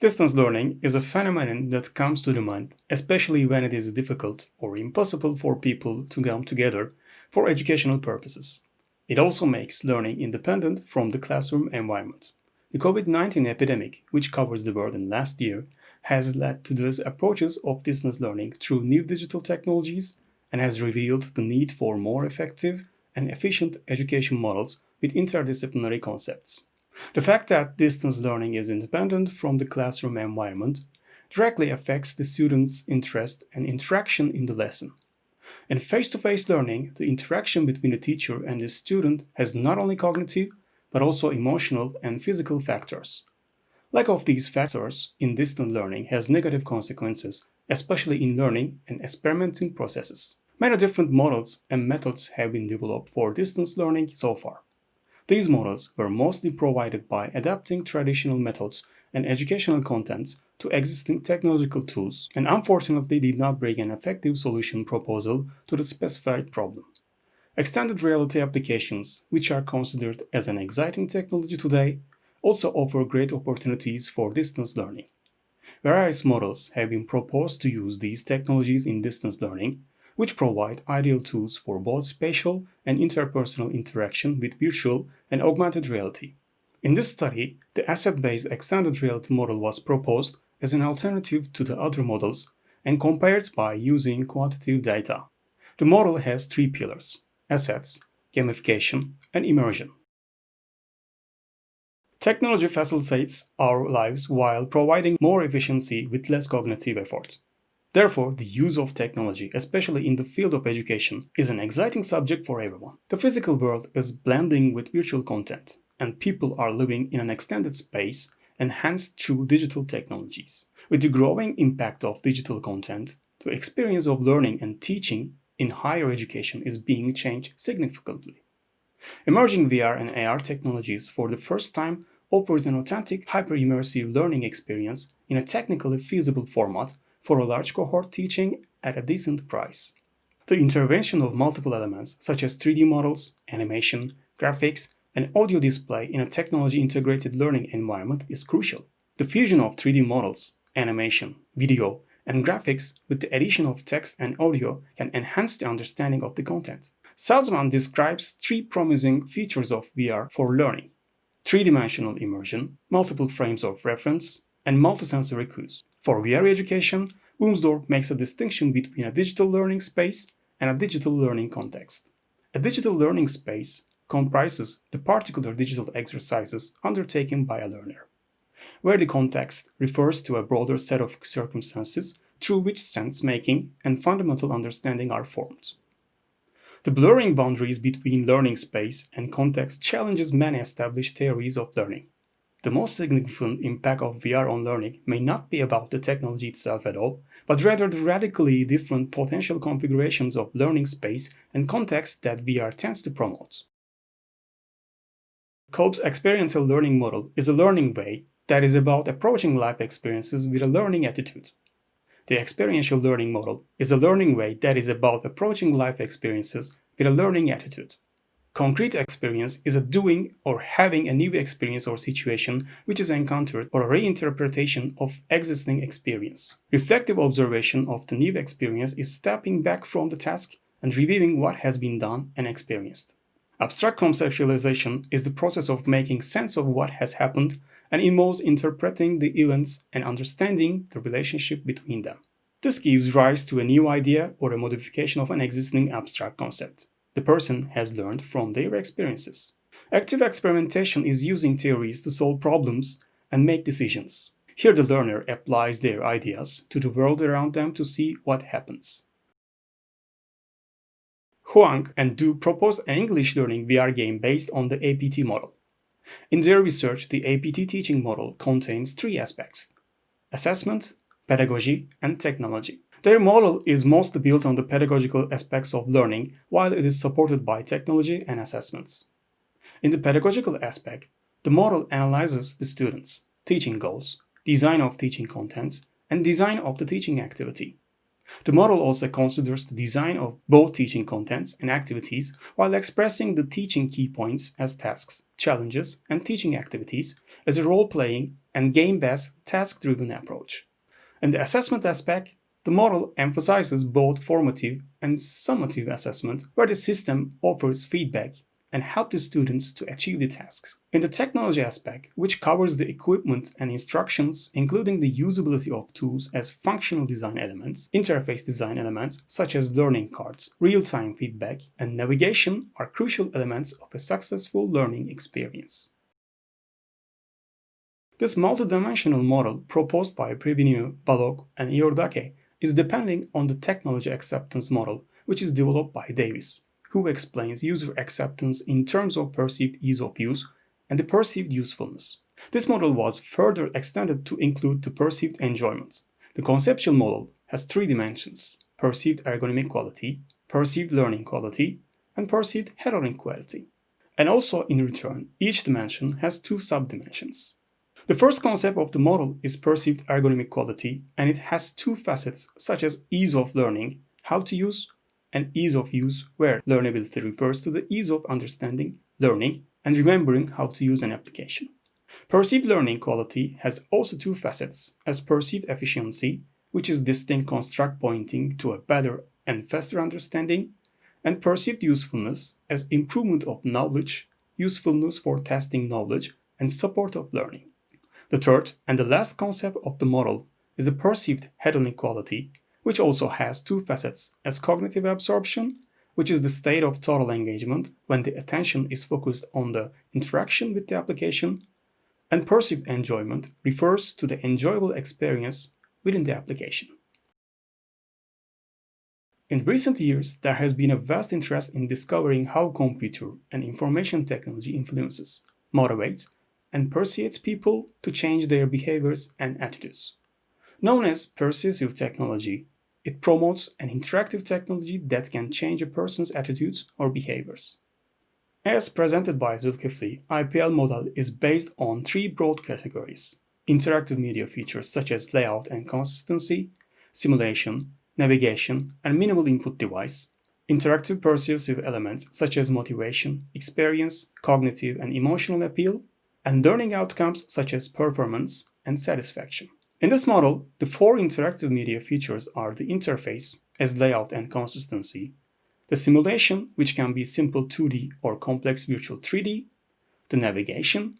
Distance learning is a phenomenon that comes to the mind, especially when it is difficult or impossible for people to come together for educational purposes. It also makes learning independent from the classroom environment. The COVID-19 epidemic, which covers the world in last year, has led to these approaches of distance learning through new digital technologies and has revealed the need for more effective and efficient education models with interdisciplinary concepts. The fact that distance learning is independent from the classroom environment directly affects the student's interest and interaction in the lesson. In face-to-face -face learning, the interaction between the teacher and the student has not only cognitive, but also emotional and physical factors. Lack of these factors in distant learning has negative consequences, especially in learning and experimenting processes. Many different models and methods have been developed for distance learning so far. These models were mostly provided by adapting traditional methods and educational contents to existing technological tools and unfortunately did not bring an effective solution proposal to the specified problem. Extended reality applications, which are considered as an exciting technology today, also offer great opportunities for distance learning. Various models have been proposed to use these technologies in distance learning, which provide ideal tools for both spatial and interpersonal interaction with virtual and augmented reality. In this study, the asset-based extended reality model was proposed as an alternative to the other models and compared by using quantitative data. The model has three pillars, assets, gamification, and immersion. Technology facilitates our lives while providing more efficiency with less cognitive effort. Therefore, the use of technology, especially in the field of education, is an exciting subject for everyone. The physical world is blending with virtual content, and people are living in an extended space enhanced through digital technologies. With the growing impact of digital content, the experience of learning and teaching in higher education is being changed significantly. Emerging VR and AR technologies for the first time offers an authentic hyper-immersive learning experience in a technically feasible format for a large cohort teaching at a decent price. The intervention of multiple elements such as 3D models, animation, graphics, and audio display in a technology-integrated learning environment is crucial. The fusion of 3D models, animation, video, and graphics with the addition of text and audio can enhance the understanding of the content. Salzman describes three promising features of VR for learning. Three-dimensional immersion, multiple frames of reference, and multisensory cues. For VR education, Wilmsdorf makes a distinction between a digital learning space and a digital learning context. A digital learning space comprises the particular digital exercises undertaken by a learner, where the context refers to a broader set of circumstances through which sense-making and fundamental understanding are formed. The blurring boundaries between learning space and context challenges many established theories of learning. The most significant impact of VR on learning may not be about the technology itself at all, but rather the radically different potential configurations of learning space and context that VR tends to promote. Kolb's experiential learning model is a learning way that is about approaching life experiences with a learning attitude. The experiential learning model is a learning way that is about approaching life experiences with a learning attitude. Concrete experience is a doing or having a new experience or situation which is encountered or a reinterpretation of existing experience. Reflective observation of the new experience is stepping back from the task and reviewing what has been done and experienced. Abstract conceptualization is the process of making sense of what has happened and involves interpreting the events and understanding the relationship between them. This gives rise to a new idea or a modification of an existing abstract concept the person has learned from their experiences. Active experimentation is using theories to solve problems and make decisions. Here the learner applies their ideas to the world around them to see what happens. Huang and Du proposed an English learning VR game based on the APT model. In their research, the APT teaching model contains three aspects assessment, pedagogy, and technology. Their model is mostly built on the pedagogical aspects of learning, while it is supported by technology and assessments. In the pedagogical aspect, the model analyzes the students, teaching goals, design of teaching contents, and design of the teaching activity. The model also considers the design of both teaching contents and activities while expressing the teaching key points as tasks, challenges, and teaching activities as a role-playing and game-based task-driven approach. In the assessment aspect, the model emphasizes both formative and summative assessment, where the system offers feedback and help the students to achieve the tasks. In the technology aspect, which covers the equipment and instructions, including the usability of tools as functional design elements, interface design elements such as learning cards, real-time feedback, and navigation are crucial elements of a successful learning experience. This multidimensional model proposed by Pribeanu, Balog, and Iordache is depending on the technology acceptance model, which is developed by Davis who explains user acceptance in terms of perceived ease of use and the perceived usefulness. This model was further extended to include the perceived enjoyment. The conceptual model has three dimensions, perceived ergonomic quality, perceived learning quality, and perceived hedonic quality. And also, in return, each dimension has two subdimensions. The first concept of the model is perceived ergonomic quality, and it has two facets such as ease of learning, how to use and ease of use where learnability refers to the ease of understanding, learning, and remembering how to use an application. Perceived learning quality has also two facets as perceived efficiency, which is distinct construct pointing to a better and faster understanding, and perceived usefulness as improvement of knowledge, usefulness for testing knowledge, and support of learning. The third and the last concept of the model is the perceived hedonic quality, which also has two facets as cognitive absorption, which is the state of total engagement when the attention is focused on the interaction with the application, and perceived enjoyment refers to the enjoyable experience within the application. In recent years, there has been a vast interest in discovering how computer and information technology influences, motivates, and persuades people to change their behaviors and attitudes. Known as persuasive technology, it promotes an interactive technology that can change a person's attitudes or behaviors. As presented by Zulkifli, IPL model is based on three broad categories. Interactive media features such as layout and consistency, simulation, navigation, and minimal input device, interactive persuasive elements such as motivation, experience, cognitive and emotional appeal, and learning outcomes such as performance and satisfaction. In this model, the four interactive media features are the interface as layout and consistency, the simulation, which can be simple 2D or complex virtual 3D, the navigation,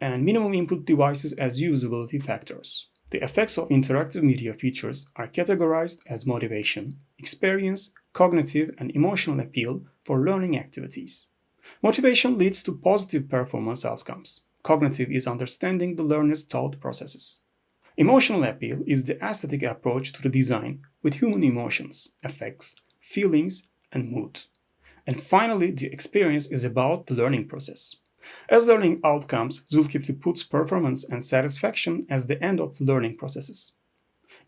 and minimum input devices as usability factors. The effects of interactive media features are categorized as motivation, experience, cognitive and emotional appeal for learning activities. Motivation leads to positive performance outcomes. Cognitive is understanding the learner's thought processes. Emotional appeal is the aesthetic approach to the design with human emotions, effects, feelings, and mood. And finally, the experience is about the learning process. As learning outcomes, Zulkifli puts performance and satisfaction as the end of learning processes.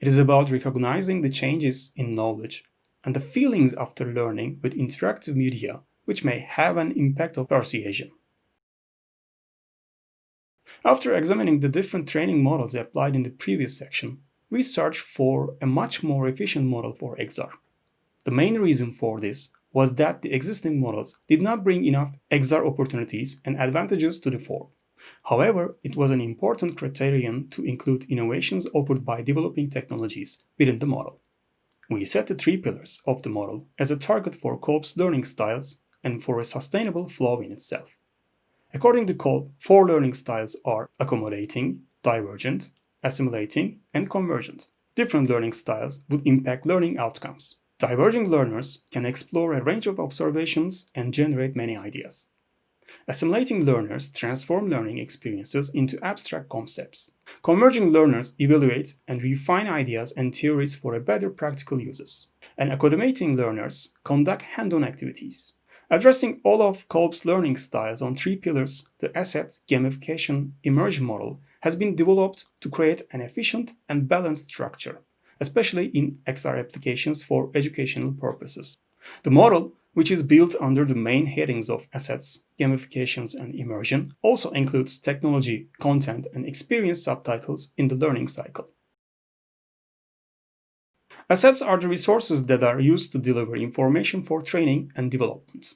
It is about recognizing the changes in knowledge and the feelings after learning with interactive media, which may have an impact of persuasion. After examining the different training models applied in the previous section, we searched for a much more efficient model for XR. The main reason for this was that the existing models did not bring enough XR opportunities and advantages to the fore. However, it was an important criterion to include innovations offered by developing technologies within the model. We set the three pillars of the model as a target for Kolb's learning styles and for a sustainable flow in itself. According to Kolb, four learning styles are accommodating, divergent, assimilating, and convergent. Different learning styles would impact learning outcomes. Divergent learners can explore a range of observations and generate many ideas. Assimilating learners transform learning experiences into abstract concepts. Converging learners evaluate and refine ideas and theories for a better practical uses. And accommodating learners conduct hand-on activities. Addressing all of Kolb's learning styles on three pillars, the asset, gamification, immersion model has been developed to create an efficient and balanced structure, especially in XR applications for educational purposes. The model, which is built under the main headings of assets, gamifications, and immersion, also includes technology, content, and experience subtitles in the learning cycle. Assets are the resources that are used to deliver information for training and development.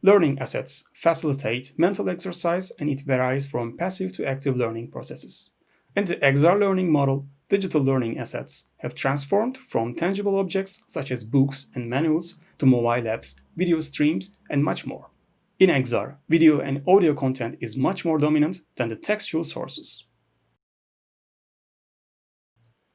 Learning assets facilitate mental exercise and it varies from passive to active learning processes. In the XR learning model, digital learning assets have transformed from tangible objects such as books and manuals to mobile apps, video streams, and much more. In XR, video and audio content is much more dominant than the textual sources.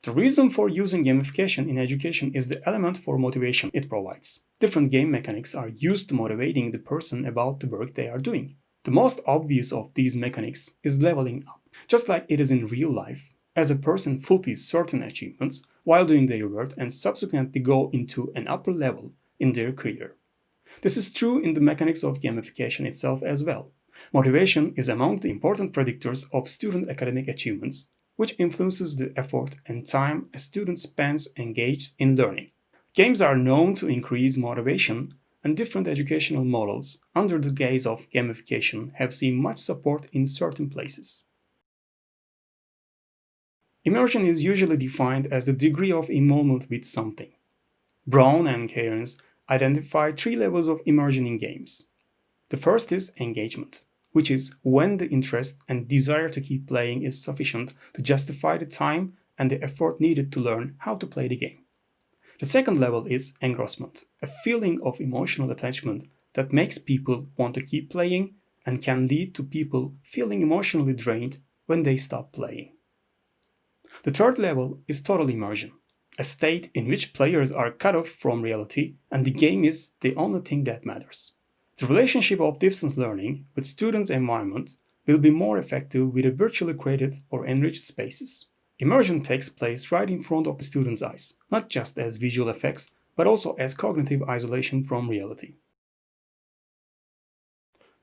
The reason for using gamification in education is the element for motivation it provides. Different game mechanics are used to motivating the person about the work they are doing. The most obvious of these mechanics is leveling up. Just like it is in real life, as a person fulfills certain achievements while doing their work and subsequently go into an upper level in their career. This is true in the mechanics of gamification itself as well. Motivation is among the important predictors of student academic achievements, which influences the effort and time a student spends engaged in learning. Games are known to increase motivation, and different educational models under the guise of gamification have seen much support in certain places. Immersion is usually defined as the degree of involvement with something. Brown and Cairns identify three levels of immersion in games. The first is engagement which is when the interest and desire to keep playing is sufficient to justify the time and the effort needed to learn how to play the game. The second level is engrossment, a feeling of emotional attachment that makes people want to keep playing and can lead to people feeling emotionally drained when they stop playing. The third level is total immersion, a state in which players are cut off from reality and the game is the only thing that matters. The relationship of distance learning with students' environment will be more effective with a virtually created or enriched spaces. Immersion takes place right in front of the student's eyes, not just as visual effects, but also as cognitive isolation from reality.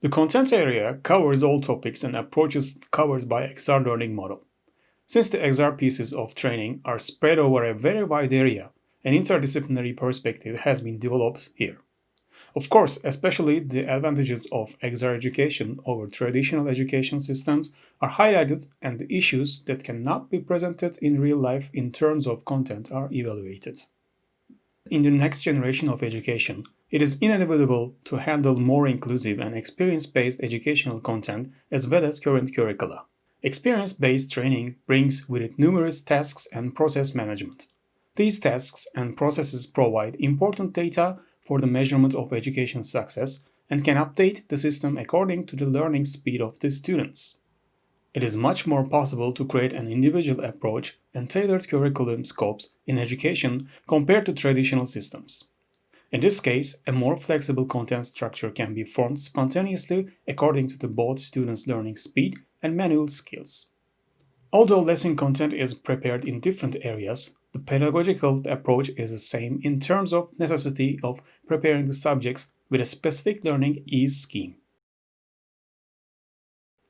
The content area covers all topics and approaches covered by XR learning model. Since the XR pieces of training are spread over a very wide area, an interdisciplinary perspective has been developed here. Of course, especially the advantages of XR education over traditional education systems are highlighted and the issues that cannot be presented in real life in terms of content are evaluated. In the next generation of education, it is inevitable to handle more inclusive and experience-based educational content as well as current curricula. Experience-based training brings with it numerous tasks and process management. These tasks and processes provide important data for the measurement of education success and can update the system according to the learning speed of the students. It is much more possible to create an individual approach and tailored curriculum scopes in education compared to traditional systems. In this case, a more flexible content structure can be formed spontaneously according to the both students' learning speed and manual skills. Although lesson content is prepared in different areas, the pedagogical approach is the same in terms of necessity of preparing the subjects with a specific learning ease scheme.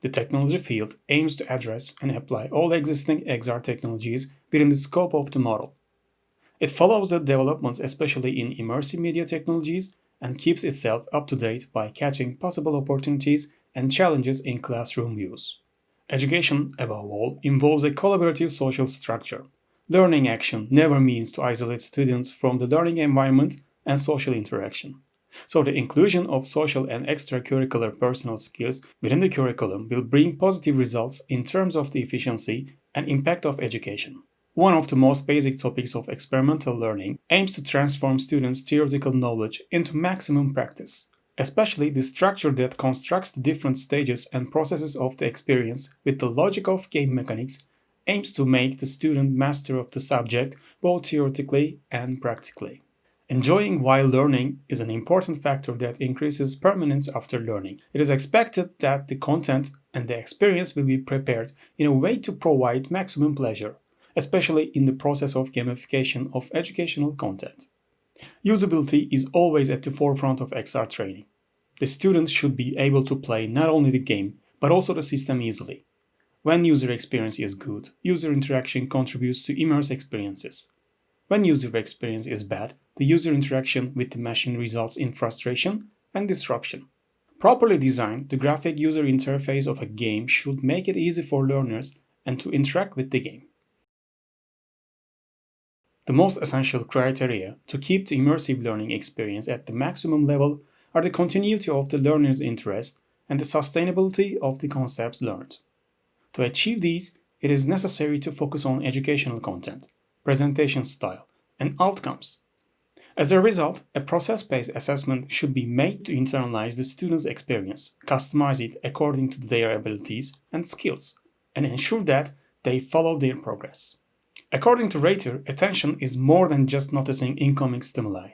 The technology field aims to address and apply all existing XR technologies within the scope of the model. It follows the developments especially in immersive media technologies and keeps itself up to date by catching possible opportunities and challenges in classroom use. Education, above all, involves a collaborative social structure Learning action never means to isolate students from the learning environment and social interaction. So the inclusion of social and extracurricular personal skills within the curriculum will bring positive results in terms of the efficiency and impact of education. One of the most basic topics of experimental learning aims to transform students' theoretical knowledge into maximum practice, especially the structure that constructs the different stages and processes of the experience with the logic of game mechanics aims to make the student master of the subject both theoretically and practically. Enjoying while learning is an important factor that increases permanence after learning. It is expected that the content and the experience will be prepared in a way to provide maximum pleasure, especially in the process of gamification of educational content. Usability is always at the forefront of XR training. The students should be able to play not only the game, but also the system easily. When user experience is good, user interaction contributes to immersive experiences. When user experience is bad, the user interaction with the machine results in frustration and disruption. Properly designed, the graphic user interface of a game should make it easy for learners and to interact with the game. The most essential criteria to keep the immersive learning experience at the maximum level are the continuity of the learner's interest and the sustainability of the concepts learned. To achieve these, it is necessary to focus on educational content, presentation style, and outcomes. As a result, a process-based assessment should be made to internalize the student's experience, customize it according to their abilities and skills, and ensure that they follow their progress. According to Ratey, attention is more than just noticing incoming stimuli.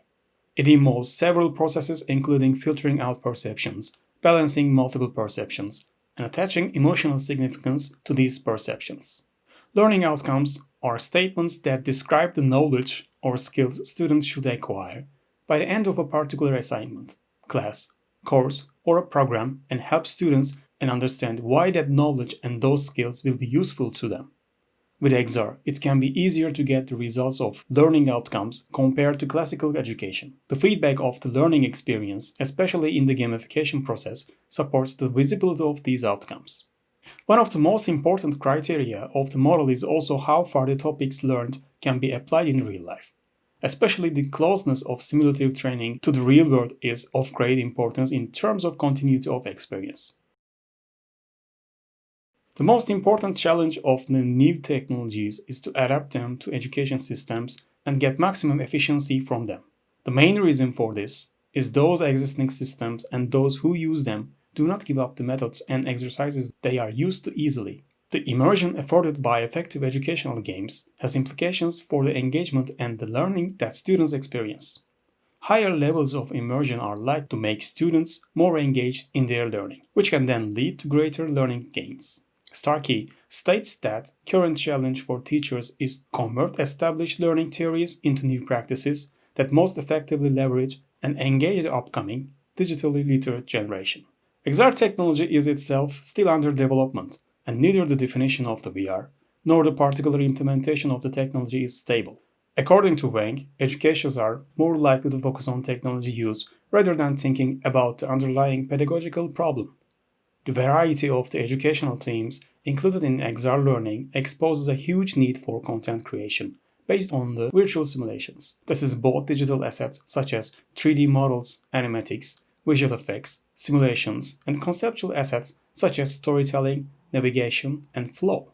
It involves several processes including filtering out perceptions, balancing multiple perceptions, and attaching emotional significance to these perceptions. Learning outcomes are statements that describe the knowledge or skills students should acquire by the end of a particular assignment, class, course, or a program and help students and understand why that knowledge and those skills will be useful to them. With XR, it can be easier to get the results of learning outcomes compared to classical education. The feedback of the learning experience, especially in the gamification process, supports the visibility of these outcomes. One of the most important criteria of the model is also how far the topics learned can be applied in real life. Especially the closeness of simulative training to the real world is of great importance in terms of continuity of experience. The most important challenge of the new technologies is to adapt them to education systems and get maximum efficiency from them. The main reason for this is those existing systems and those who use them do not give up the methods and exercises they are used to easily. The immersion afforded by effective educational games has implications for the engagement and the learning that students experience. Higher levels of immersion are likely to make students more engaged in their learning, which can then lead to greater learning gains. Starkey states that current challenge for teachers is convert established learning theories into new practices that most effectively leverage and engage the upcoming digitally literate generation. XR technology is itself still under development, and neither the definition of the VR nor the particular implementation of the technology is stable. According to Wang, educators are more likely to focus on technology use rather than thinking about the underlying pedagogical problem. The variety of the educational themes included in XR Learning exposes a huge need for content creation based on the virtual simulations. This is both digital assets such as 3D models, animatics, visual effects, simulations, and conceptual assets such as storytelling, navigation, and flow.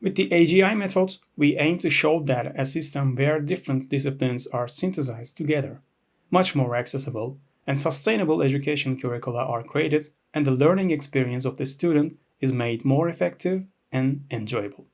With the AGI method, we aim to show that a system where different disciplines are synthesized together, much more accessible and sustainable education curricula are created and the learning experience of the student is made more effective and enjoyable.